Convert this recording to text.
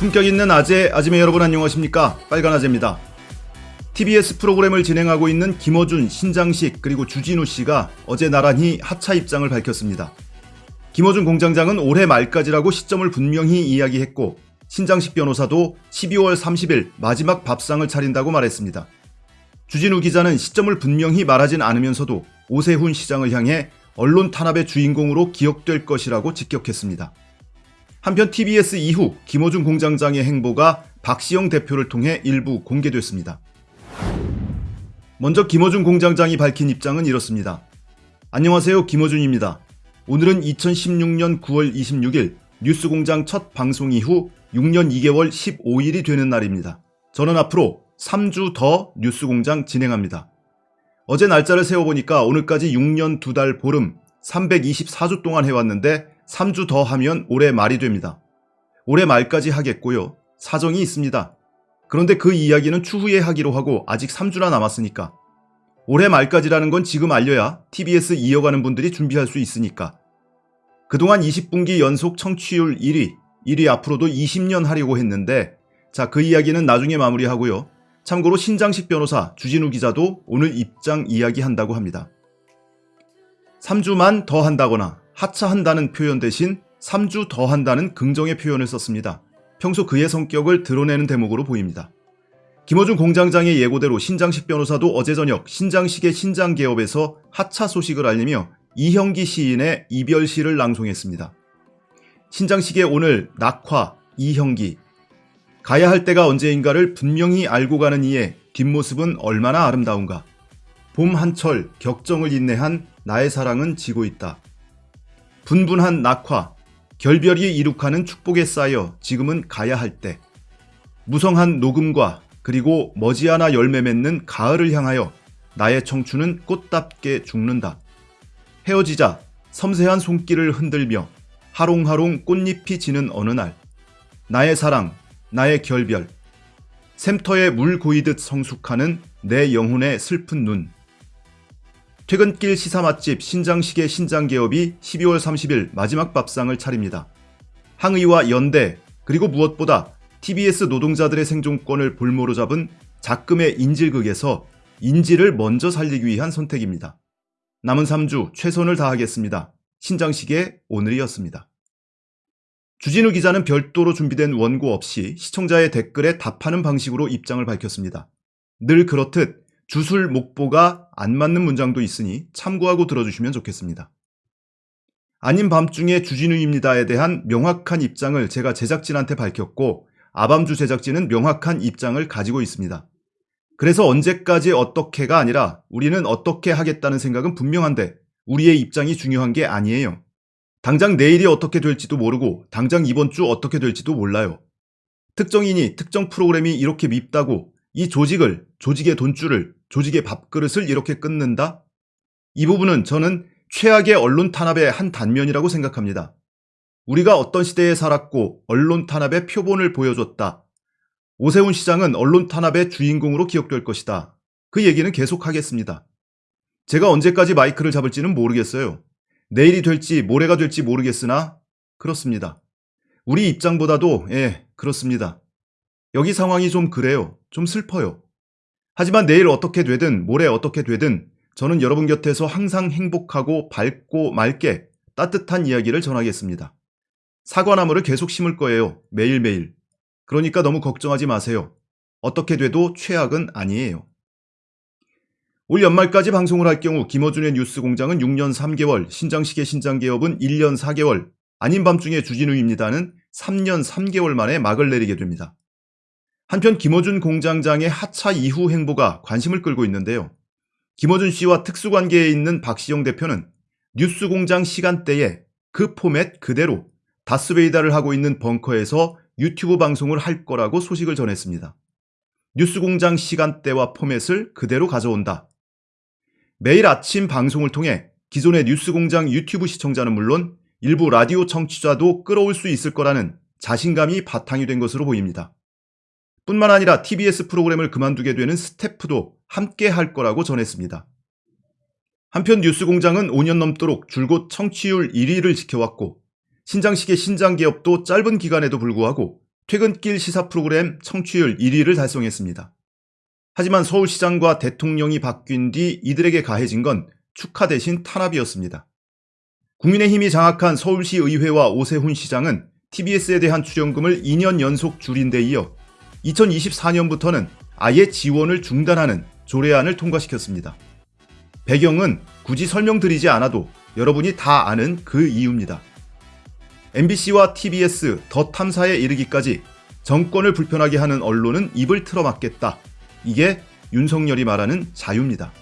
품격 있는 아재, 아지매 여러분 안녕하십니까? 빨간 아재입니다. TBS 프로그램을 진행하고 있는 김어준, 신장식 그리고 주진우 씨가 어제 나란히 하차 입장을 밝혔습니다. 김어준 공장장은 올해 말까지라고 시점을 분명히 이야기했고 신장식 변호사도 12월 30일 마지막 밥상을 차린다고 말했습니다. 주진우 기자는 시점을 분명히 말하진 않으면서도 오세훈 시장을 향해 언론 탄압의 주인공으로 기억될 것이라고 직격했습니다. 한편 TBS 이후 김어준 공장장의 행보가 박시영 대표를 통해 일부 공개됐습니다. 먼저 김어준 공장장이 밝힌 입장은 이렇습니다. 안녕하세요. 김어준입니다. 오늘은 2016년 9월 26일 뉴스공장 첫 방송 이후 6년 2개월 15일이 되는 날입니다. 저는 앞으로 3주 더 뉴스공장 진행합니다. 어제 날짜를 세어보니까 오늘까지 6년 2달 보름 324주 동안 해왔는데 3주 더 하면 올해 말이 됩니다. 올해 말까지 하겠고요. 사정이 있습니다. 그런데 그 이야기는 추후에 하기로 하고 아직 3주나 남았으니까. 올해 말까지라는 건 지금 알려야 TBS 이어가는 분들이 준비할 수 있으니까. 그동안 20분기 연속 청취율 1위, 1위 앞으로도 20년 하려고 했는데 자, 그 이야기는 나중에 마무리하고요. 참고로 신장식 변호사 주진우 기자도 오늘 입장 이야기한다고 합니다. 3주만 더 한다거나 하차한다는 표현 대신 3주 더 한다는 긍정의 표현을 썼습니다. 평소 그의 성격을 드러내는 대목으로 보입니다. 김어준 공장장의 예고대로 신장식 변호사도 어제 저녁 신장식의 신장개업에서 하차 소식을 알리며 이형기 시인의 이별시를 낭송했습니다. 신장식의 오늘 낙화, 이형기 가야 할 때가 언제인가를 분명히 알고 가는 이의 뒷모습은 얼마나 아름다운가. 봄 한철 격정을 인내한 나의 사랑은 지고 있다. 분분한 낙화, 결별이 이룩하는 축복에 쌓여 지금은 가야 할 때. 무성한 녹음과 그리고 머지않아 열매 맺는 가을을 향하여 나의 청춘은 꽃답게 죽는다. 헤어지자 섬세한 손길을 흔들며 하롱하롱 꽃잎이 지는 어느 날 나의 사랑, 나의 결별 샘터에 물 고이듯 성숙하는 내 영혼의 슬픈 눈 퇴근길 시사 맛집 신장식의 신장개업이 12월 30일 마지막 밥상을 차립니다. 항의와 연대 그리고 무엇보다 TBS 노동자들의 생존권을 볼모로 잡은 작금의 인질극에서 인질을 먼저 살리기 위한 선택입니다. 남은 3주 최선을 다하겠습니다. 신장식의 오늘이었습니다. 주진우 기자는 별도로 준비된 원고 없이 시청자의 댓글에 답하는 방식으로 입장을 밝혔습니다. 늘 그렇듯 주술 목보가 안 맞는 문장도 있으니 참고하고 들어주시면 좋겠습니다. 아닌 밤중에 주진우입니다에 대한 명확한 입장을 제가 제작진한테 밝혔고 아밤주 제작진은 명확한 입장을 가지고 있습니다. 그래서 언제까지 어떻게가 아니라 우리는 어떻게 하겠다는 생각은 분명한데 우리의 입장이 중요한 게 아니에요. 당장 내일이 어떻게 될지도 모르고 당장 이번 주 어떻게 될지도 몰라요. 특정인이 특정 프로그램이 이렇게 밉다고 이 조직을, 조직의 돈줄을, 조직의 밥그릇을 이렇게 끊는다? 이 부분은 저는 최악의 언론 탄압의 한 단면이라고 생각합니다. 우리가 어떤 시대에 살았고 언론 탄압의 표본을 보여줬다. 오세훈 시장은 언론 탄압의 주인공으로 기억될 것이다. 그 얘기는 계속 하겠습니다. 제가 언제까지 마이크를 잡을지는 모르겠어요. 내일이 될지 모레가 될지 모르겠으나 그렇습니다. 우리 입장보다도 예, 그렇습니다. 여기 상황이 좀 그래요. 좀 슬퍼요. 하지만 내일 어떻게 되든 모레 어떻게 되든 저는 여러분 곁에서 항상 행복하고 밝고 맑게 따뜻한 이야기를 전하겠습니다. 사과나무를 계속 심을 거예요. 매일매일. 그러니까 너무 걱정하지 마세요. 어떻게 돼도 최악은 아니에요. 올 연말까지 방송을 할 경우 김어준의 뉴스공장은 6년 3개월, 신장식의 신장개업은 1년 4개월, 아닌 밤중에 주진우입니다는 3년 3개월 만에 막을 내리게 됩니다. 한편 김어준 공장장의 하차 이후 행보가 관심을 끌고 있는데요. 김어준 씨와 특수관계에 있는 박시영 대표는 뉴스공장 시간대에 그 포맷 그대로 다스베이다를 하고 있는 벙커에서 유튜브 방송을 할 거라고 소식을 전했습니다. 뉴스공장 시간대와 포맷을 그대로 가져온다. 매일 아침 방송을 통해 기존의 뉴스공장 유튜브 시청자는 물론 일부 라디오 청취자도 끌어올 수 있을 거라는 자신감이 바탕이 된 것으로 보입니다. 뿐만 아니라 TBS 프로그램을 그만두게 되는 스태프도 함께 할 거라고 전했습니다. 한편 뉴스공장은 5년 넘도록 줄곧 청취율 1위를 지켜왔고 신장식의 신장개업도 짧은 기간에도 불구하고 퇴근길 시사 프로그램 청취율 1위를 달성했습니다. 하지만 서울시장과 대통령이 바뀐 뒤 이들에게 가해진 건 축하 대신 탄압이었습니다. 국민의힘이 장악한 서울시 의회와 오세훈 시장은 TBS에 대한 출연금을 2년 연속 줄인 데 이어 2024년부터는 아예 지원을 중단하는 조례안을 통과시켰습니다. 배경은 굳이 설명드리지 않아도 여러분이 다 아는 그 이유입니다. MBC와 TBS 더 탐사에 이르기까지 정권을 불편하게 하는 언론은 입을 틀어막겠다. 이게 윤석열이 말하는 자유입니다.